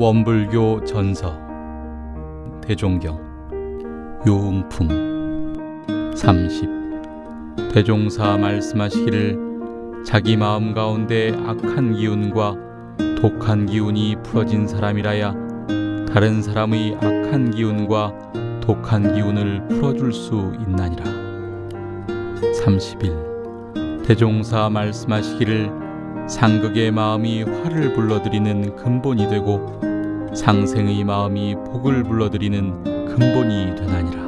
원불교 전서 대종경 요음품 30 대종사 말씀하시기를 자기 마음 가운데 악한 기운과 독한 기운이 풀어진 사람이라야 다른 사람의 악한 기운과 독한 기운을 풀어줄 수 있나니라. 31 대종사 말씀하시기를 상극의 마음이 화를 불러들이는 근본이 되고 상생의 마음이 복을 불러들이는 근본이 되나니라.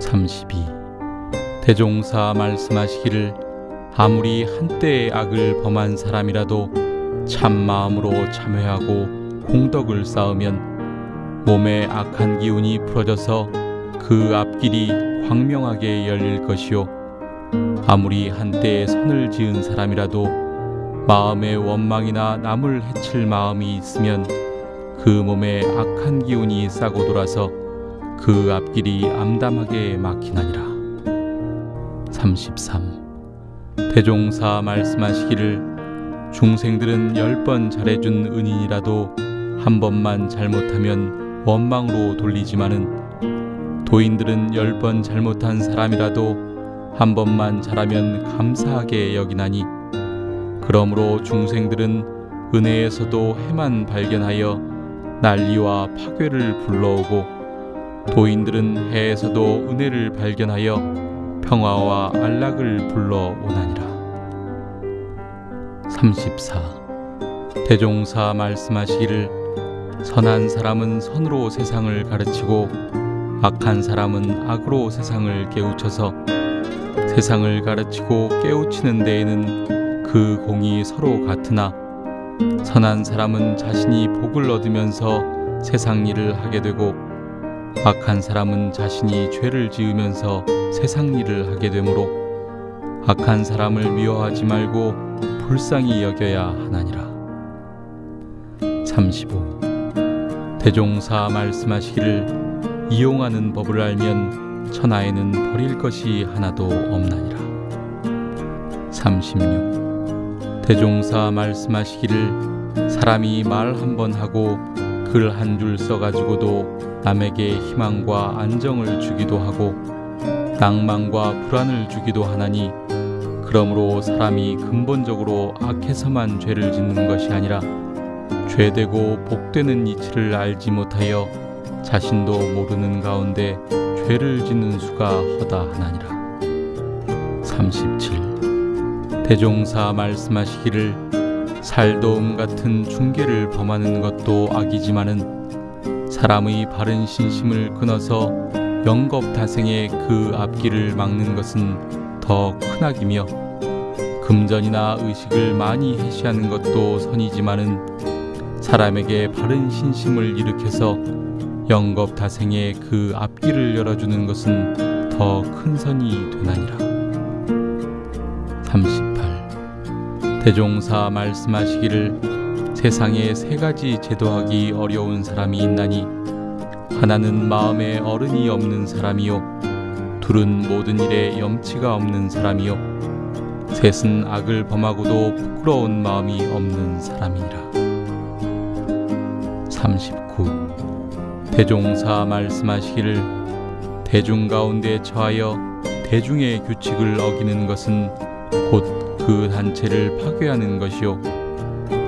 32. 대종사 말씀하시기를 아무리 한때의 악을 범한 사람이라도 참 마음으로 참회하고 공덕을 쌓으면 몸의 악한 기운이 풀어져서 그 앞길이 광명하게 열릴 것이요 아무리 한때에 선을 지은 사람이라도 마음의 원망이나 남을 해칠 마음이 있으면 그 몸에 악한 기운이 싸고 돌아서 그 앞길이 암담하게 막히나니라. 33. 대종사 말씀하시기를 중생들은 열 번 잘해준 은인이라도 한 번만 잘못하면 원망으로 돌리지만은 도인들은 열 번 잘못한 사람이라도 한 번만 잘하면 감사하게 여기나니 그러므로 중생들은 은혜에서도 해만 발견하여 난리와 파괴를 불러오고 도인들은 해에서도 은혜를 발견하여 평화와 안락을 불러오나니라. 34. 대종사 말씀하시기를 선한 사람은 선으로 세상을 가르치고 악한 사람은 악으로 세상을 깨우쳐서 세상을 가르치고 깨우치는 데에는 그 공이 서로 같으나 선한 사람은 자신이 복을 얻으면서 세상 일을 하게 되고 악한 사람은 자신이 죄를 지으면서 세상 일을 하게 되므로 악한 사람을 미워하지 말고 불쌍히 여겨야 하나니라. 35. 대종사 말씀하시기를 이용하는 법을 알면 천하에는 버릴 것이 하나도 없나니라. 36. 대종사 말씀하시기를 사람이 말 한 번 하고 글 한 줄 써가지고도 남에게 희망과 안정을 주기도 하고 낭만과 불안을 주기도 하나니 그러므로 사람이 근본적으로 악해서만 죄를 짓는 것이 아니라 죄되고 복되는 이치를 알지 못하여 자신도 모르는 가운데 죄를 짓는 수가 허다하나니라. 37 대종사 말씀하시기를 살도움 같은 중계를 범하는 것도 악이지만은 사람의 바른 신심을 끊어서 영겁다생의 그 앞길을 막는 것은 더 큰 악이며 금전이나 의식을 많이 해시하는 것도 선이지만은 사람에게 바른 신심을 일으켜서 영겁다생의 그 앞길을 열어주는 것은 더 큰 선이 되나니라. 30 대종사 말씀하시기를 세상에 세 가지 제도하기 어려운 사람이 있나니 하나는 마음에 어른이 없는 사람이요 둘은 모든 일에 염치가 없는 사람이요 셋은 악을 범하고도 부끄러운 마음이 없는 사람이라. 39 대종사 말씀하시기를 대중 가운데 처하여 대중의 규칙을 어기는 것은 곧 그 단체를 파괴하는 것이요.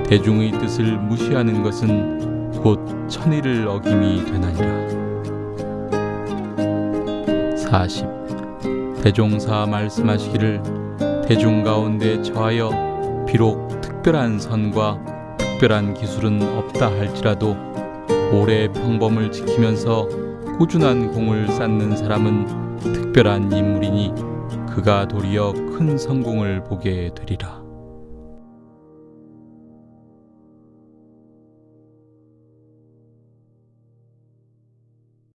대중의 뜻을 무시하는 것은 곧 천의를 어김이 되나니라. 40 대종사 말씀하시기를 대중 가운데 처하여 비록 특별한 선과 특별한 기술은 없다 할지라도 오래 평범을 지키면서 꾸준한 공을 쌓는 사람은 특별한 인물이니 그가 도리어 큰 성공을 보게 되리라.